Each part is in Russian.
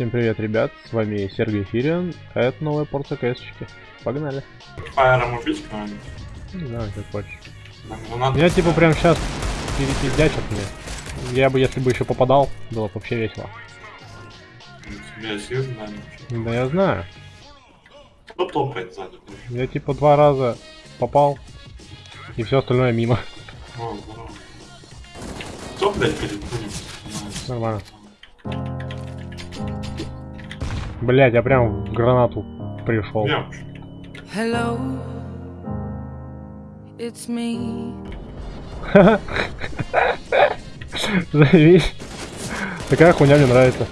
Всем привет, ребят, с вами Сергей Фириан, а это новая порция кс Погнали. Фаером убить кого-нибудь? Не знаю, как хочешь. Ну, надо... Я типа прям сейчас перепиздячат мне. Я бы, если бы еще попадал, было бы вообще весело. Я сил знаю. Да я знаю. Кто топает сзади? Я типа два раза попал, и все остальное мимо. О, здорово. Кто, блядь, перед? Нормально. Блять, я прям в гранату пришел. Hello, it's me. Заебись. Такая хуйня мне нравится.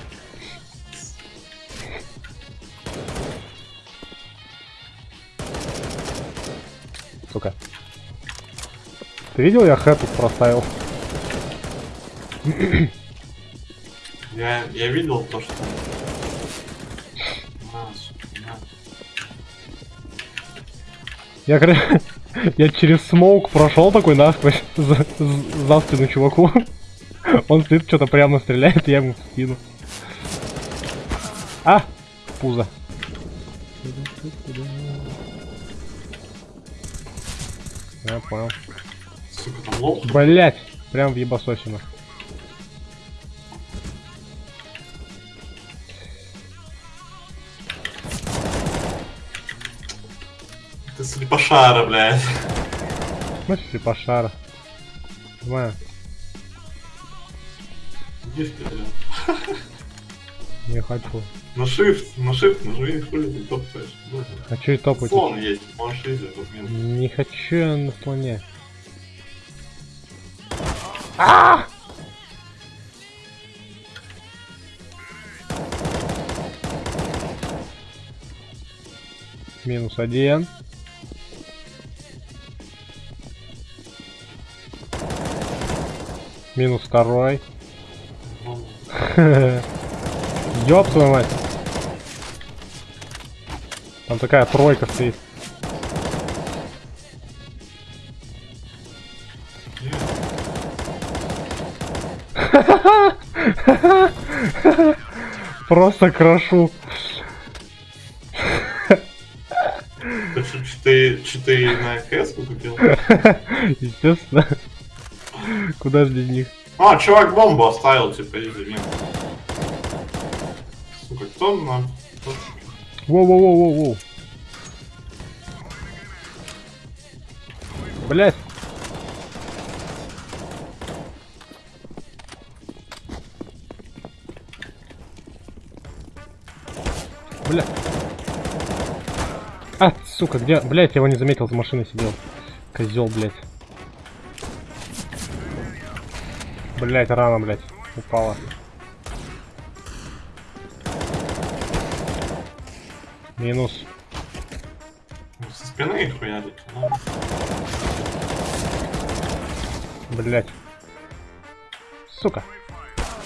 Сука. Ты видел, я хэт тут проставил? Я, я видел то, что... Я, я через смоук прошел такой насквозь за, за- спину чуваку. Он стоит, что-то прямо стреляет, я ему в спину. А! Пузо. Я понял. Блять! Прям в ебасосину. Ты слепошара, блядь. Ну, слепошара. Понимаю. Иди вперед. Не хочу. На shift, на shift нажми, хули ты топаешь. Хочу и топать. Слон есть, можешь изи. Не хочу я на слоне. А! Минус один. Минус второй. Ёб твою мать. Там такая тройка стоит. Просто крошу. Ты что, ты, что ты на КС купил? Естественно. Куда же без них? А, чувак бомбу оставил, типа, изи минус. Сука, кто кто- Воу-воу-воу-воу-воу. Блять. Бля. А, сука, где? Блять, я его не заметил, за машиной сидел. Козел, блять. Блять, рано, блять. Упала. Минус. Со спины их хуярит, ну. Блять. Сука.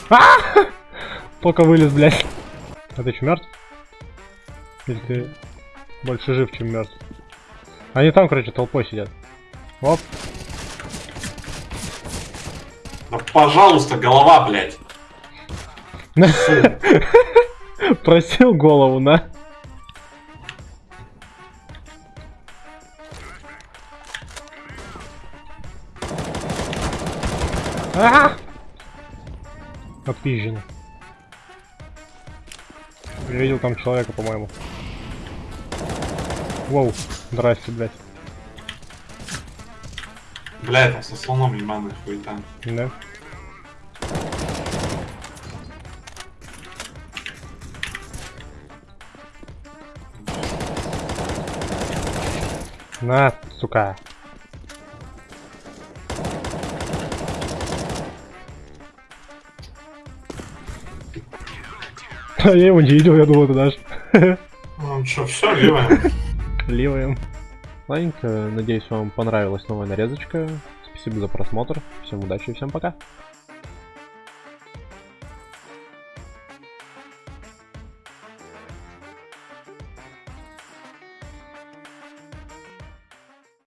А! Только вылез, блять. А ты что, мертв? Или ты больше жив, чем мертв? Они там, короче, толпой сидят. Оп. Да пожалуйста, голова, блядь. Просил голову, на. А! Отпизжено. Я видел там человека, по-моему. Воу, здрасте, блядь. Блядь, там со слоном ебаный хуета. Да? На, сука. А я его не видел, я думал, ты дашь. Ну что, все, ливаем. Ливаем. Ладненько, надеюсь, вам понравилась новая нарезочка. Спасибо за просмотр. Всем удачи и всем пока.